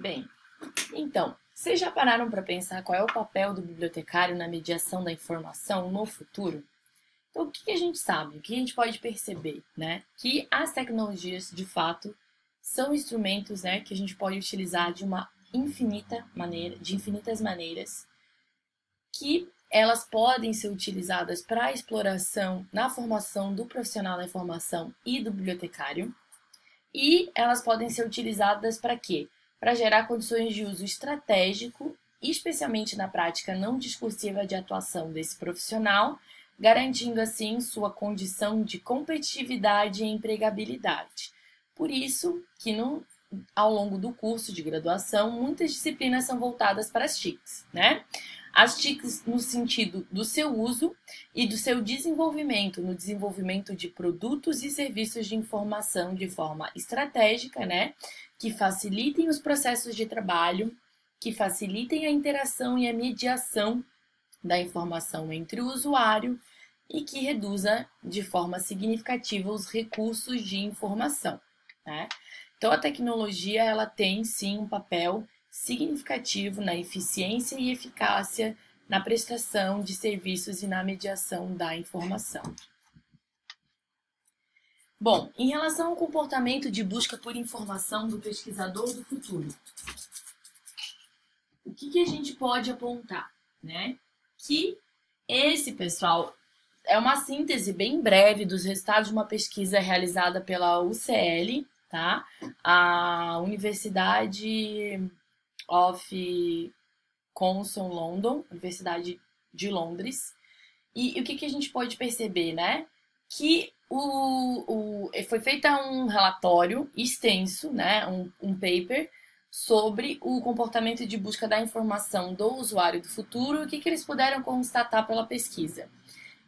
Bem, então, vocês já pararam para pensar qual é o papel do bibliotecário na mediação da informação no futuro? Então, o que a gente sabe, o que a gente pode perceber, né? Que as tecnologias, de fato, são instrumentos, né, que a gente pode utilizar de uma infinita maneira, de infinitas maneiras, que elas podem ser utilizadas para a exploração na formação do profissional da informação e do bibliotecário, e elas podem ser utilizadas para quê? Para gerar condições de uso estratégico, especialmente na prática não discursiva de atuação desse profissional, garantindo assim sua condição de competitividade e empregabilidade. Por isso que no, ao longo do curso de graduação, muitas disciplinas são voltadas para as TICs, né? As TICs no sentido do seu uso e do seu desenvolvimento, no desenvolvimento de produtos e serviços de informação de forma estratégica, né? que facilitem os processos de trabalho, que facilitem a interação e a mediação da informação entre o usuário e que reduza de forma significativa os recursos de informação. Né? Então, a tecnologia ela tem sim um papel significativo na eficiência e eficácia na prestação de serviços e na mediação da informação. Bom, em relação ao comportamento de busca por informação do pesquisador do futuro, o que, que a gente pode apontar? Né? Que esse, pessoal, é uma síntese bem breve dos resultados de uma pesquisa realizada pela UCL, tá? A Universidade of Conson London, Universidade de Londres. E, e o que, que a gente pode perceber, né? Que o, o, foi feito um relatório extenso, né, um, um paper, sobre o comportamento de busca da informação do usuário do futuro e o que, que eles puderam constatar pela pesquisa.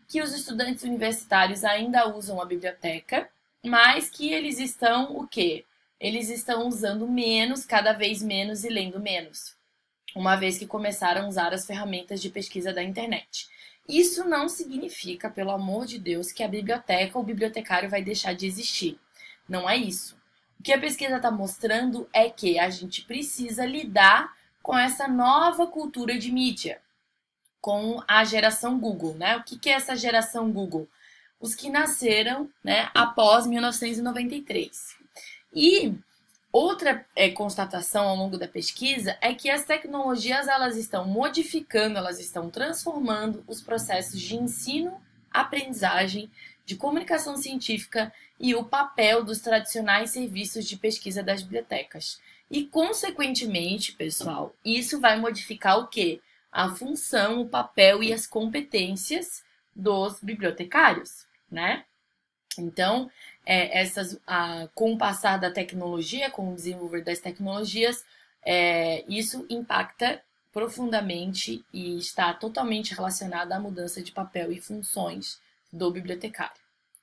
Que os estudantes universitários ainda usam a biblioteca, mas que eles estão o quê? Eles estão usando menos, cada vez menos e lendo menos, uma vez que começaram a usar as ferramentas de pesquisa da internet. Isso não significa, pelo amor de Deus, que a biblioteca ou o bibliotecário vai deixar de existir. Não é isso. O que a pesquisa está mostrando é que a gente precisa lidar com essa nova cultura de mídia, com a geração Google, né? O que, é essa geração Google? Os que nasceram né, após 1993. E Outra é, constatação ao longo da pesquisa é que as tecnologias elas estão modificando, elas estão transformando os processos de ensino, aprendizagem, de comunicação científica e o papel dos tradicionais serviços de pesquisa das bibliotecas. E, consequentemente, pessoal, isso vai modificar o quê? A função, o papel e as competências dos bibliotecários, né? Então, é, essas, a, com o passar da tecnologia, com o desenvolver das tecnologias, é, isso impacta profundamente e está totalmente relacionado à mudança de papel e funções do bibliotecário,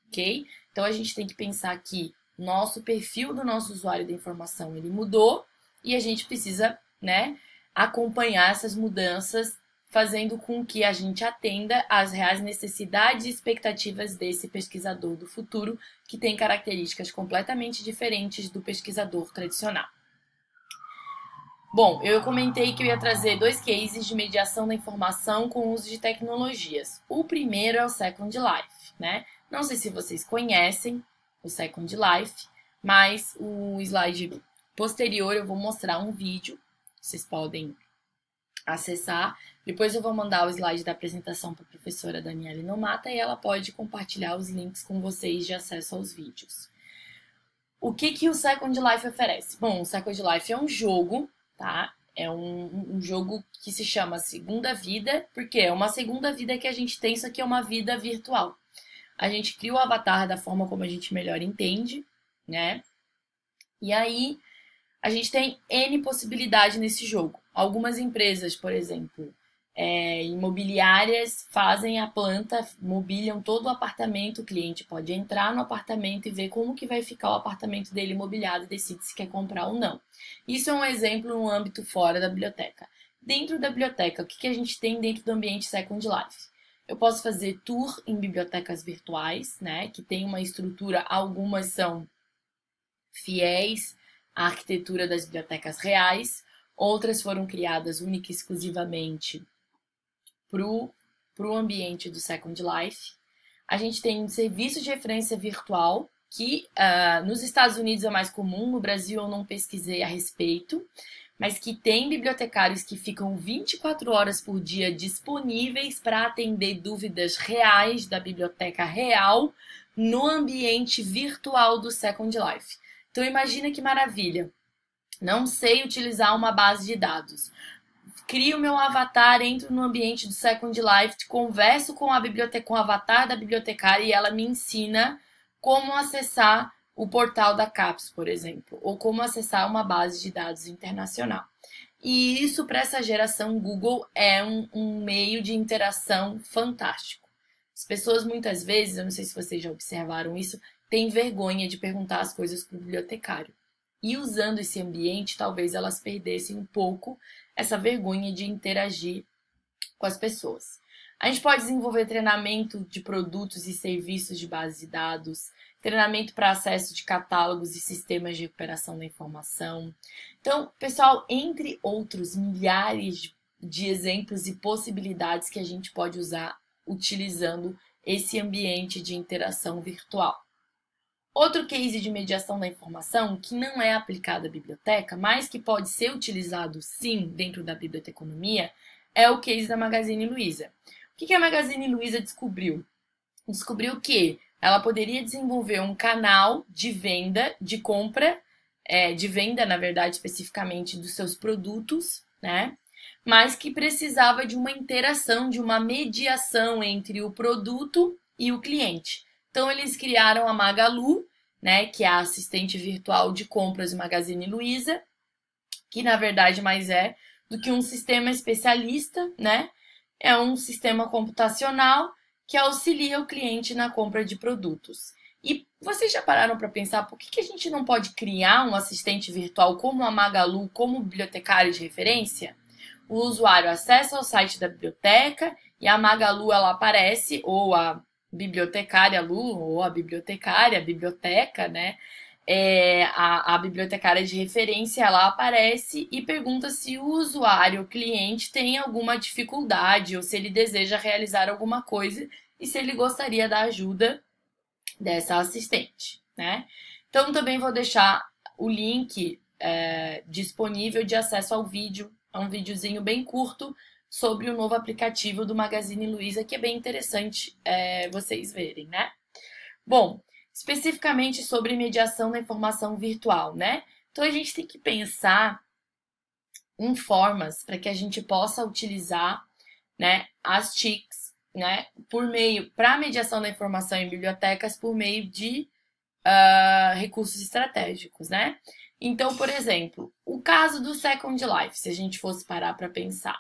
ok? Então a gente tem que pensar que nosso perfil do nosso usuário da informação ele mudou e a gente precisa, né, acompanhar essas mudanças fazendo com que a gente atenda às reais necessidades e expectativas desse pesquisador do futuro, que tem características completamente diferentes do pesquisador tradicional. Bom, eu comentei que eu ia trazer dois cases de mediação da informação com uso de tecnologias. O primeiro é o Second Life, né? Não sei se vocês conhecem o Second Life, mas o slide posterior eu vou mostrar um vídeo, vocês podem acessar. Depois eu vou mandar o slide da apresentação para a professora Daniela Nomata e ela pode compartilhar os links com vocês de acesso aos vídeos. O que, que o Second Life oferece? Bom, o Second Life é um jogo, tá? É um, um jogo que se chama Segunda Vida, porque é uma segunda vida que a gente tem, isso aqui é uma vida virtual. A gente cria o avatar da forma como a gente melhor entende, né? E aí, a gente tem N possibilidade nesse jogo. Algumas empresas, por exemplo, é, imobiliárias fazem a planta, mobiliam todo o apartamento, o cliente pode entrar no apartamento e ver como que vai ficar o apartamento dele imobiliado e decide se quer comprar ou não. Isso é um exemplo no âmbito fora da biblioteca. Dentro da biblioteca, o que, que a gente tem dentro do ambiente Second Life? Eu posso fazer tour em bibliotecas virtuais, né, que tem uma estrutura, algumas são fiéis a arquitetura das bibliotecas reais, outras foram criadas única e exclusivamente para o ambiente do Second Life. A gente tem um serviço de referência virtual, que uh, nos Estados Unidos é mais comum, no Brasil eu não pesquisei a respeito, mas que tem bibliotecários que ficam 24 horas por dia disponíveis para atender dúvidas reais da biblioteca real no ambiente virtual do Second Life. Então imagina que maravilha. Não sei utilizar uma base de dados. Crio meu avatar, entro no ambiente do Second Life, converso com a biblioteca, com o avatar da bibliotecária e ela me ensina como acessar o portal da CAPES, por exemplo, ou como acessar uma base de dados internacional. E isso, para essa geração Google, é um, um, meio de interação fantástico. As pessoas, muitas vezes, eu não sei se vocês já observaram isso, têm vergonha de perguntar as coisas para o bibliotecário. E usando esse ambiente, talvez elas perdessem um pouco essa vergonha de interagir com as pessoas. A gente pode desenvolver treinamento de produtos e serviços de base de dados, treinamento para acesso de catálogos e sistemas de recuperação da informação. Então, pessoal, entre outros milhares de exemplos e possibilidades que a gente pode usar utilizando esse ambiente de interação virtual. Outro case de mediação da informação que não é aplicado à biblioteca, mas que pode ser utilizado sim dentro da biblioteconomia, é o case da Magazine Luiza. O que a Magazine Luiza descobriu? Descobriu que ela poderia desenvolver um canal de venda, de compra, é, de venda, na verdade, especificamente dos seus produtos, né? Mas que precisava de uma interação, de uma mediação entre o produto e o cliente. Então, eles criaram a Magalu, né, que é a assistente virtual de compras Magazine Luiza, que na verdade mais é do que um sistema especialista, né? É um sistema computacional que auxilia o cliente na compra de produtos. E vocês já pararam para pensar por que, que a gente não pode criar um assistente virtual como a Magalu, como bibliotecário de referência? O usuário acessa ao site da biblioteca e a Magalu ela aparece, ou a bibliotecária Lu, ou a bibliotecária, a biblioteca, né? É, a, a bibliotecária de referência ela aparece e pergunta se o usuário, o cliente, tem alguma dificuldade ou se ele deseja realizar alguma coisa e se ele gostaria da ajuda dessa assistente, né? Então também vou deixar o link é, disponível de acesso ao vídeo, é um videozinho bem curto sobre o novo aplicativo do Magazine Luiza, que é bem interessante é, vocês verem, né? Bom, especificamente sobre mediação da informação virtual, né? Então a gente tem que pensar em formas para que a gente possa utilizar, né, as TICs, né, por meio para mediação da informação em bibliotecas por meio de uh, recursos estratégicos, né? Então, por exemplo, o caso do Second Life, se a gente fosse parar para pensar,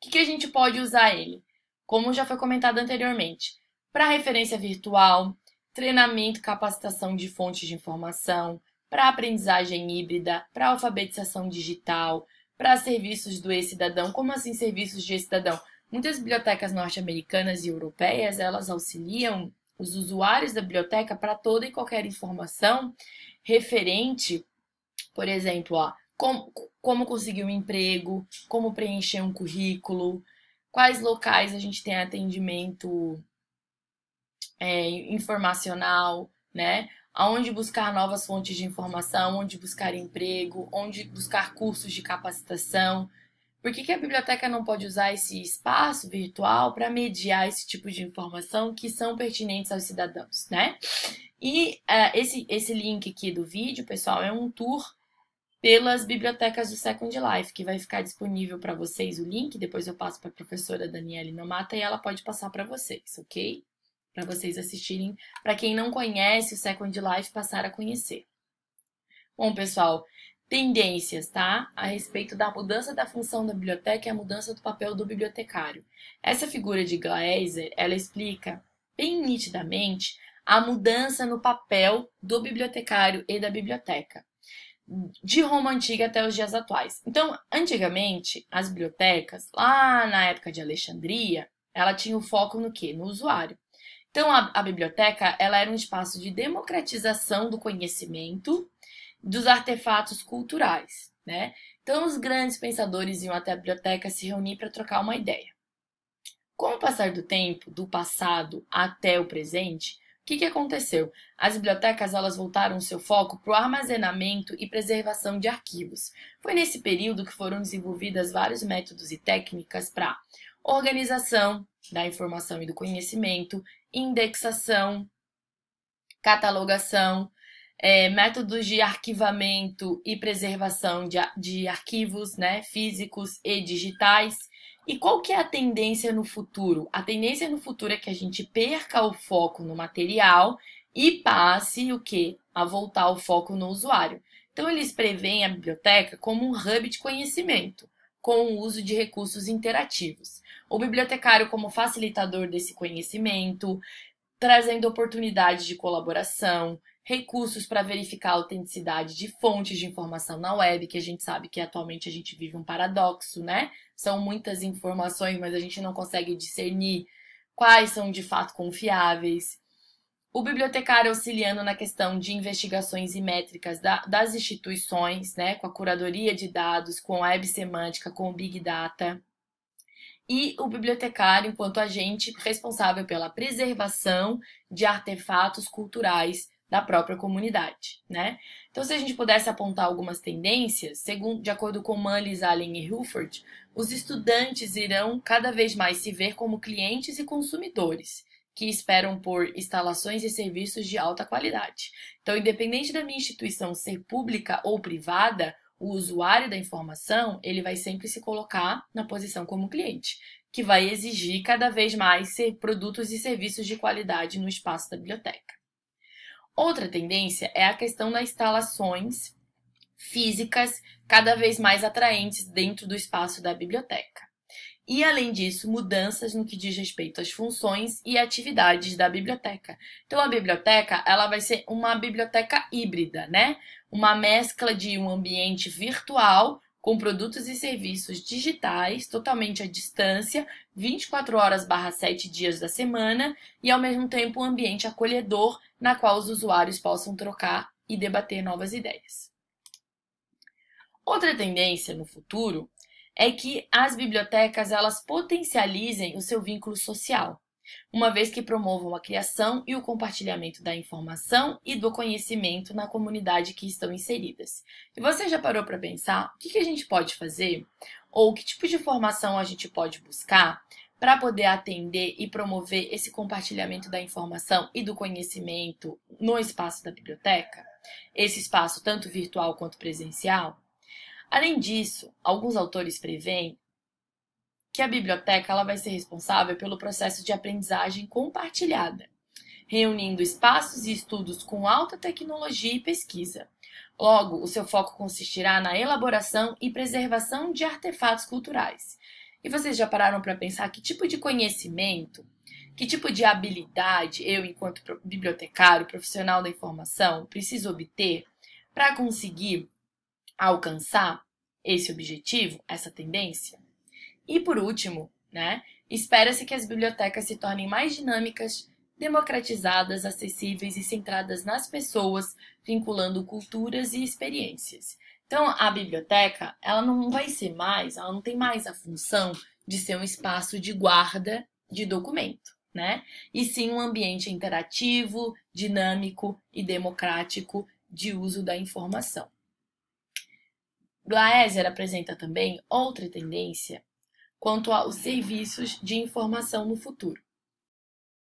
que, que a gente pode usar ele? Como já foi comentado anteriormente, para referência virtual, treinamento capacitação de fontes de informação, para aprendizagem híbrida, para alfabetização digital, para serviços do e-cidadão. Como assim serviços de e-cidadão? Muitas bibliotecas norte-americanas e europeias, elas auxiliam os usuários da biblioteca para toda e qualquer informação referente, por exemplo, ó, como, como conseguir um emprego, como preencher um currículo, quais locais a gente tem atendimento é, informacional, né? Aonde buscar novas fontes de informação, onde buscar emprego, onde buscar cursos de capacitação. Por que, que a biblioteca não pode usar esse espaço virtual para mediar esse tipo de informação que são pertinentes aos cidadãos, né? E uh, esse, esse link aqui do vídeo, pessoal, é um tour pelas bibliotecas do Second Life, que vai ficar disponível para vocês o link. Depois eu passo para a professora Daniela Nomata e ela pode passar para vocês, ok? para vocês assistirem, para quem não conhece o Second Life passar a conhecer. Bom, pessoal, tendências, tá? A respeito da mudança da função da biblioteca e a mudança do papel do bibliotecário. Essa figura de Glaser, ela explica bem nitidamente a mudança no papel do bibliotecário e da biblioteca, de Roma antiga até os dias atuais. Então, antigamente, as bibliotecas, lá na época de Alexandria, ela tinha o foco no quê? No usuário. Então, a, a biblioteca ela era um espaço de democratização do conhecimento dos artefatos culturais, né? Então, os grandes pensadores iam até a biblioteca se reunir para trocar uma ideia. Com o passar do tempo, do passado até o presente, que, que aconteceu? As bibliotecas elas voltaram seu foco para o armazenamento e preservação de arquivos. Foi nesse período que foram desenvolvidas vários métodos e técnicas para organização da informação e do conhecimento, indexação, catalogação, é, métodos de arquivamento e preservação de, de arquivos né, físicos e digitais. E qual que é a tendência no futuro? A tendência no futuro é que a gente perca o foco no material e passe o que? A voltar o foco no usuário. Então eles preveem a biblioteca como um hub de conhecimento, com o uso de recursos interativos. O bibliotecário como facilitador desse conhecimento, trazendo oportunidades de colaboração, recursos para verificar a autenticidade de fontes de informação na web, que a gente sabe que atualmente a gente vive um paradoxo, né? São muitas informações, mas a gente não consegue discernir quais são de fato confiáveis. O bibliotecário auxiliando na questão de investigações e métricas da, das instituições, né, com a curadoria de dados, com a web semântica, com o Big Data. E o bibliotecário enquanto agente responsável pela preservação de artefatos culturais da própria comunidade, né? Então, se a gente pudesse apontar algumas tendências, segundo, de acordo com Mullis, Allen e Hilford, os estudantes irão cada vez mais se ver como clientes e consumidores, que esperam por instalações e serviços de alta qualidade. Então, independente da minha instituição ser pública ou privada, o usuário da informação, ele vai sempre se colocar na posição como cliente, que vai exigir cada vez mais ser produtos e serviços de qualidade no espaço da biblioteca. Outra tendência é a questão das instalações físicas cada vez mais atraentes dentro do espaço da biblioteca. E, além disso, mudanças no que diz respeito às funções e atividades da biblioteca. Então, a biblioteca ela vai ser uma biblioteca híbrida, né? Uma mescla de um ambiente virtual com produtos e serviços digitais, totalmente à distância, 24 horas barra 7 dias da semana, e ao mesmo tempo um ambiente acolhedor na qual os usuários possam trocar e debater novas ideias. Outra tendência no futuro é que as bibliotecas elas potencializem o seu vínculo social uma vez que promovam a criação e o compartilhamento da informação e do conhecimento na comunidade que estão inseridas. E você já parou para pensar o que, a gente pode fazer ou que tipo de formação a gente pode buscar para poder atender e promover esse compartilhamento da informação e do conhecimento no espaço da biblioteca? Esse espaço tanto virtual quanto presencial? Além disso, alguns autores preveem que a biblioteca ela vai ser responsável pelo processo de aprendizagem compartilhada, reunindo espaços e estudos com alta tecnologia e pesquisa. Logo, o seu foco consistirá na elaboração e preservação de artefatos culturais. E vocês já pararam para pensar que tipo de conhecimento, que tipo de habilidade eu, enquanto bibliotecário, profissional da informação, preciso obter para conseguir alcançar esse objetivo, essa tendência? E por último, né, espera-se que as bibliotecas se tornem mais dinâmicas, democratizadas, acessíveis e centradas nas pessoas, vinculando culturas e experiências. Então, a biblioteca, ela não vai ser mais, ela não tem mais a função de ser um espaço de guarda de documento, né? E sim um ambiente interativo, dinâmico e democrático de uso da informação. Glaeser apresenta também outra tendência quanto aos serviços de informação no futuro.